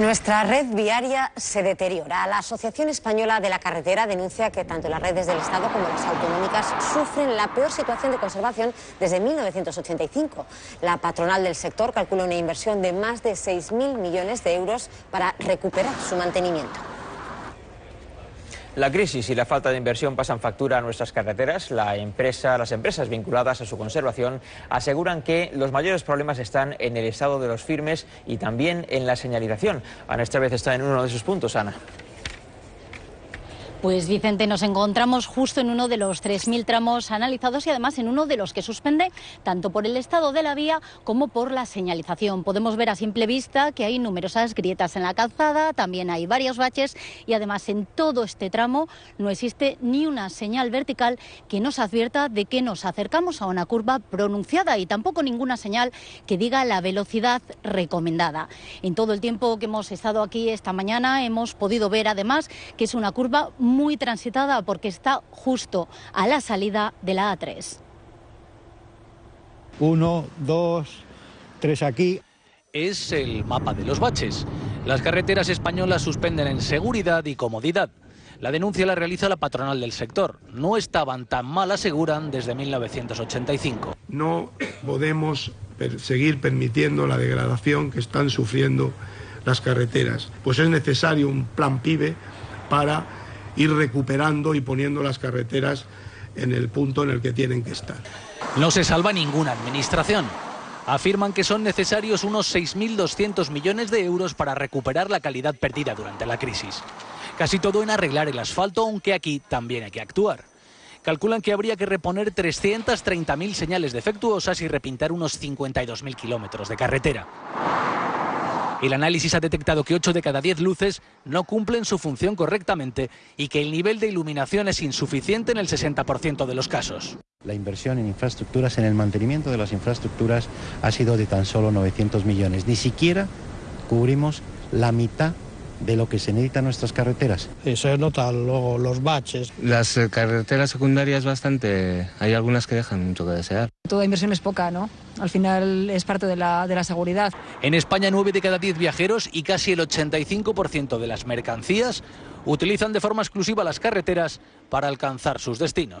Nuestra red viaria se deteriora. La Asociación Española de la Carretera denuncia que tanto las redes del Estado como las autonómicas sufren la peor situación de conservación desde 1985. La patronal del sector calcula una inversión de más de 6.000 millones de euros para recuperar su mantenimiento. La crisis y la falta de inversión pasan factura a nuestras carreteras. La empresa, las empresas vinculadas a su conservación aseguran que los mayores problemas están en el estado de los firmes y también en la señalización. Ana esta vez está en uno de sus puntos, Ana. Pues Vicente, nos encontramos justo en uno de los 3.000 tramos analizados y además en uno de los que suspende tanto por el estado de la vía como por la señalización. Podemos ver a simple vista que hay numerosas grietas en la calzada, también hay varios baches y además en todo este tramo no existe ni una señal vertical que nos advierta de que nos acercamos a una curva pronunciada y tampoco ninguna señal que diga la velocidad recomendada. En todo el tiempo que hemos estado aquí esta mañana hemos podido ver además que es una curva transitada porque está justo a la salida de la A3. Uno, dos, tres aquí. Es el mapa de los baches. Las carreteras españolas suspenden en seguridad y comodidad. La denuncia la realiza la patronal del sector. No estaban tan mal, aseguran, desde 1985. No podemos seguir permitiendo la degradación que están sufriendo las carreteras. Pues es necesario un plan PIBE para ir recuperando y poniendo las carreteras en el punto en el que tienen que estar. No se salva ninguna administración. Afirman que son necesarios unos 6.200 millones de euros para recuperar la calidad perdida durante la crisis. Casi todo en arreglar el asfalto, aunque aquí también hay que actuar. Calculan que habría que reponer 330.000 señales defectuosas y repintar unos 52.000 kilómetros de carretera. El análisis ha detectado que 8 de cada 10 luces no cumplen su función correctamente y que el nivel de iluminación es insuficiente en el 60% de los casos. La inversión en infraestructuras, en el mantenimiento de las infraestructuras, ha sido de tan solo 900 millones. Ni siquiera cubrimos la mitad de lo que se necesita en nuestras carreteras. Y se notan luego los baches. Las eh, carreteras secundarias bastante, hay algunas que dejan mucho que desear. Toda inversión es poca, ¿no? Al final es parte de la, de la seguridad. En España, 9 de cada 10 viajeros y casi el 85% de las mercancías utilizan de forma exclusiva las carreteras para alcanzar sus destinos.